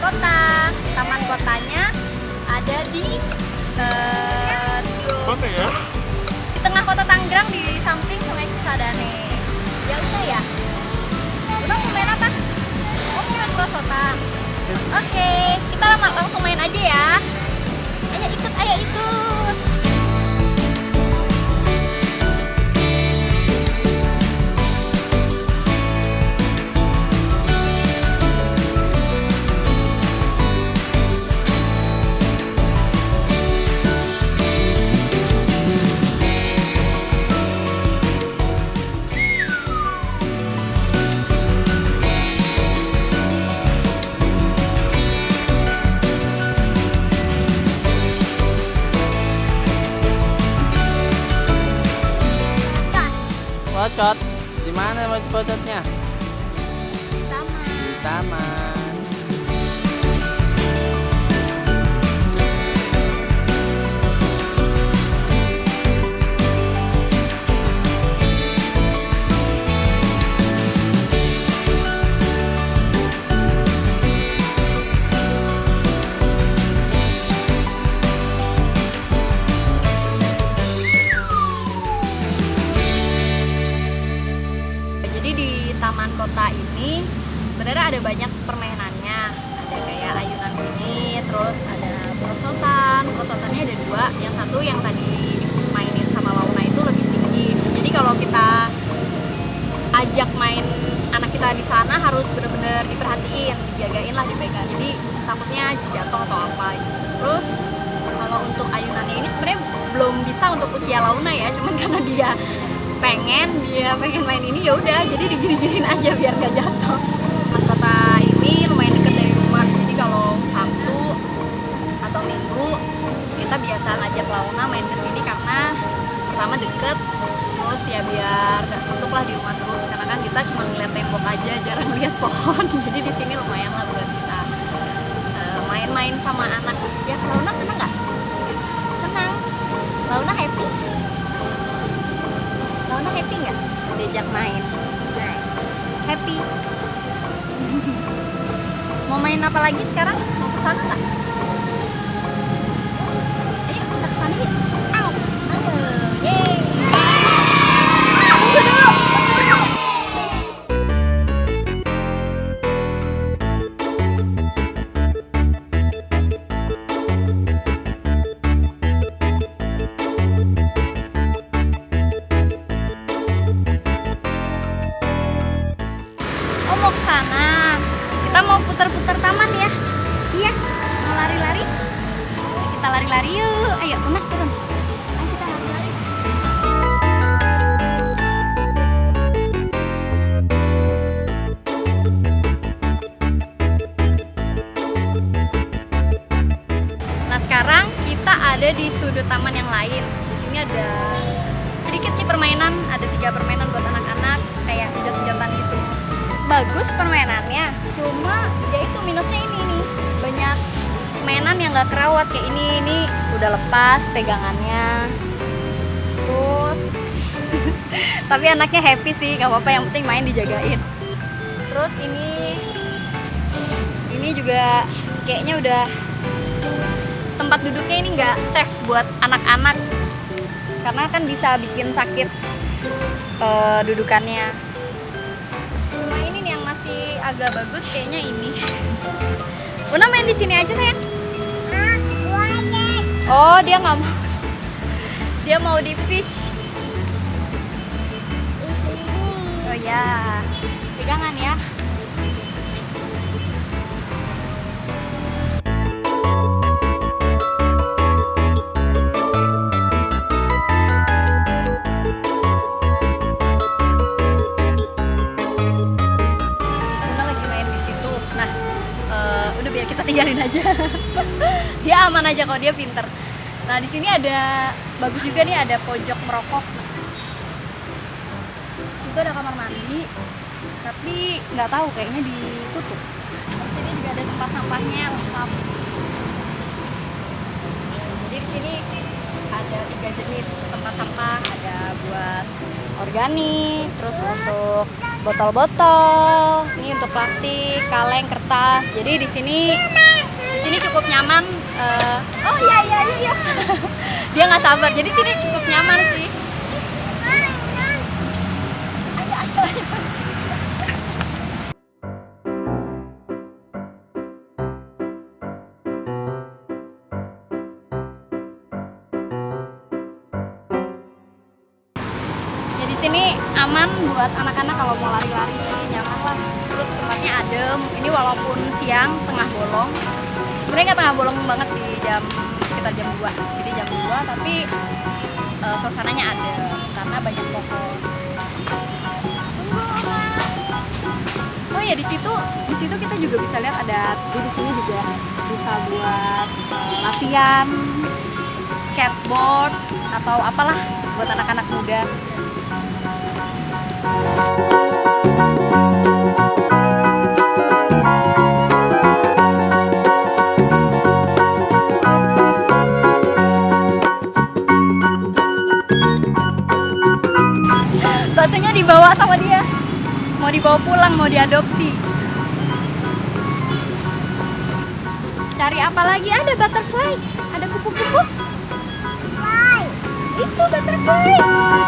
kota. Taman kotanya ada di eh, Kota ya? di tengah kota Tangerang di samping Sungai Cisadane. Ya udah ya. Udah mau main apa? Oh mau main prosotan. Oke, kita lama langsung main aja ya. Ayo ikut, ayo ikut. Pocot. Di mana pocotnya? Taman. Di taman. Sebenarnya ada banyak permainannya. Ada kayak ayunan ini, terus ada perosotan. Perosotannya ada dua. Yang satu yang tadi mainin sama Launa itu lebih tinggi. Jadi kalau kita ajak main anak kita di sana harus bener-bener diperhatiin, dijagain lah dipegang. Jadi takutnya jatuh atau apa. Terus kalau untuk ayunannya ini sebenarnya belum bisa untuk usia Launa ya, cuman karena dia pengen dia pengen main ini ya udah jadi digini-giniin aja biar gak jatuh. Kita biasa ngajak Launa main ke sini karena pertama deket, terus ya biar gak suntuk lah di rumah terus karena kan kita cuma ngeliat tembok aja, jarang lihat pohon, jadi di sini lumayan lah buat kita eh, main-main sama anak. Ya Launa seneng nggak? Senang. Launa happy? Launa happy nggak diajak main? Happy. Mau main apa lagi sekarang? Mau ke sana nggak? Sana. Kita mau putar-putar taman ya. Iya. Mau lari-lari? Kita lari-lari yuk. Ayo, Unak turun. Nah sekarang kita ada di sudut taman yang lain. Di sini ada sedikit sih permainan, ada tiga permainan buat gitu. Bagus permainannya, cuma ya itu minusnya ini nih banyak mainan yang gak kerawat kayak ini ini udah lepas pegangannya. Terus tapi anaknya happy sih, gak apa-apa yang penting main dijagain. Terus ini ini juga kayaknya udah tempat duduknya ini nggak safe buat anak-anak karena kan bisa bikin sakit eh, dudukannya. Agak bagus kayaknya ini. Una main di sini aja sayang. Oh dia nggak mau. Dia mau di fish. Oh ya, pegangan ya. Kita tinggalin aja. dia aman aja kok, dia pinter. Nah, di sini ada bagus juga nih ada pojok merokok. Situ ada kamar mandi, tapi nggak tahu kayaknya ditutup. Di sini juga ada tempat sampahnya lengkap. Jadi di sini ada tiga jenis tempat sampah ada buat organik terus untuk botol-botol. Ini untuk plastik kaleng kertas. Jadi di sini di sini cukup nyaman eh, oh iya iya iya. Iya. dia nggak sabar. Jadi sini cukup nyaman sih sini aman buat anak-anak kalau mau lari-lari nyaman lah. Terus tempatnya adem. Ini walaupun siang tengah bolong. Sebenarnya nggak tengah bolong banget sih jam sekitar jam 2 sini jam 2 tapi eh, suasananya adem karena banyak pohon. Oh ya di situ di situ kita juga bisa lihat ada di sini juga bisa buat eh, latihan skateboard atau apalah buat anak-anak muda batunya dibawa sama dia. Mau dibawa pulang mau diadopsi. Cari apa lagi? Ada butterfly. Ada kupu-kupu. Itu butterfly